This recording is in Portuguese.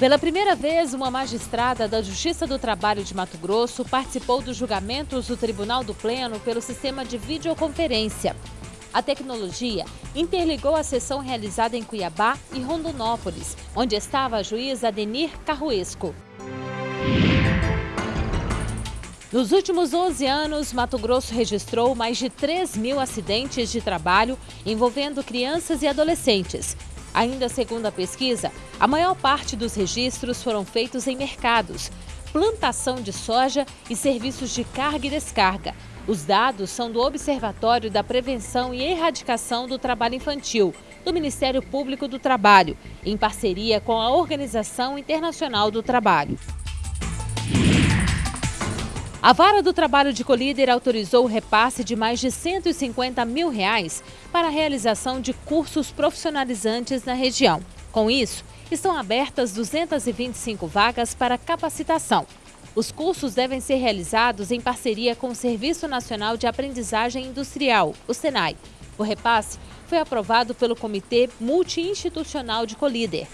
Pela primeira vez, uma magistrada da Justiça do Trabalho de Mato Grosso participou dos julgamentos do Tribunal do Pleno pelo sistema de videoconferência. A tecnologia interligou a sessão realizada em Cuiabá e Rondonópolis, onde estava a juíza Denir Carruesco. Nos últimos 11 anos, Mato Grosso registrou mais de 3 mil acidentes de trabalho envolvendo crianças e adolescentes, Ainda segundo a pesquisa, a maior parte dos registros foram feitos em mercados, plantação de soja e serviços de carga e descarga. Os dados são do Observatório da Prevenção e Erradicação do Trabalho Infantil, do Ministério Público do Trabalho, em parceria com a Organização Internacional do Trabalho. A Vara do Trabalho de Colíder autorizou o repasse de mais de 150 mil reais para a realização de cursos profissionalizantes na região. Com isso, estão abertas 225 vagas para capacitação. Os cursos devem ser realizados em parceria com o Serviço Nacional de Aprendizagem Industrial, o SENAI. O repasse foi aprovado pelo Comitê Multiinstitucional de Colíder.